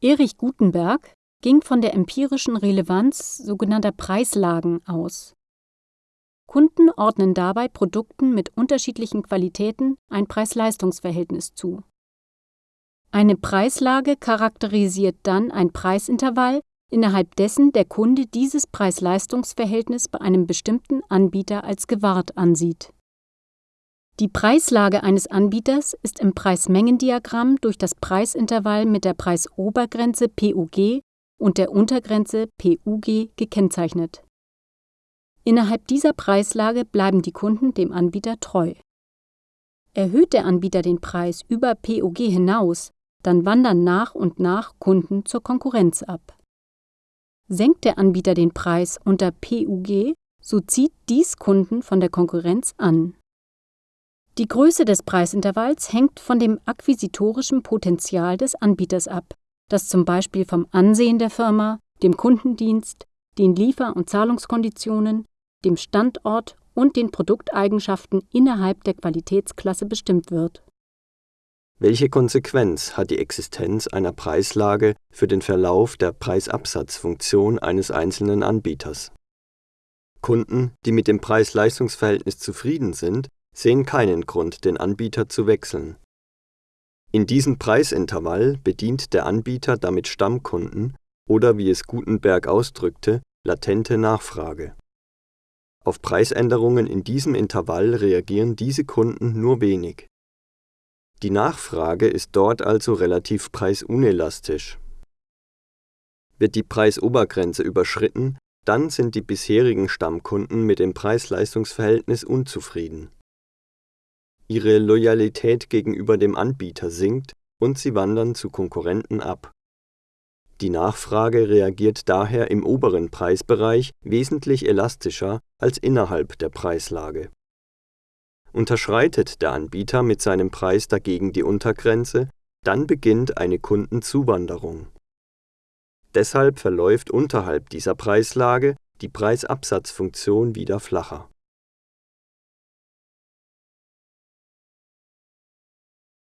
Erich Gutenberg ging von der empirischen Relevanz sogenannter Preislagen aus. Kunden ordnen dabei Produkten mit unterschiedlichen Qualitäten ein Preis-Leistungs-Verhältnis zu. Eine Preislage charakterisiert dann ein Preisintervall, innerhalb dessen der Kunde dieses Preis-Leistungs-Verhältnis bei einem bestimmten Anbieter als gewahrt ansieht. Die Preislage eines Anbieters ist im Preismengendiagramm durch das Preisintervall mit der Preisobergrenze POG und der Untergrenze PUG gekennzeichnet. Innerhalb dieser Preislage bleiben die Kunden dem Anbieter treu. Erhöht der Anbieter den Preis über POG hinaus, dann wandern nach und nach Kunden zur Konkurrenz ab. Senkt der Anbieter den Preis unter PUG, so zieht dies Kunden von der Konkurrenz an. Die Größe des Preisintervalls hängt von dem akquisitorischen Potenzial des Anbieters ab, das zum Beispiel vom Ansehen der Firma, dem Kundendienst, den Liefer- und Zahlungskonditionen, dem Standort und den Produkteigenschaften innerhalb der Qualitätsklasse bestimmt wird. Welche Konsequenz hat die Existenz einer Preislage für den Verlauf der Preisabsatzfunktion eines einzelnen Anbieters? Kunden, die mit dem Preis-Leistungs-Verhältnis zufrieden sind, sehen keinen Grund, den Anbieter zu wechseln. In diesem Preisintervall bedient der Anbieter damit Stammkunden oder wie es Gutenberg ausdrückte, latente Nachfrage. Auf Preisänderungen in diesem Intervall reagieren diese Kunden nur wenig die Nachfrage ist dort also relativ preisunelastisch. Wird die Preisobergrenze überschritten, dann sind die bisherigen Stammkunden mit dem Preis-Leistungs-Verhältnis unzufrieden. Ihre Loyalität gegenüber dem Anbieter sinkt und sie wandern zu Konkurrenten ab. Die Nachfrage reagiert daher im oberen Preisbereich wesentlich elastischer als innerhalb der Preislage Unterschreitet der Anbieter mit seinem Preis dagegen die Untergrenze, dann beginnt eine Kundenzuwanderung. Deshalb verläuft unterhalb dieser Preislage die Preisabsatzfunktion wieder flacher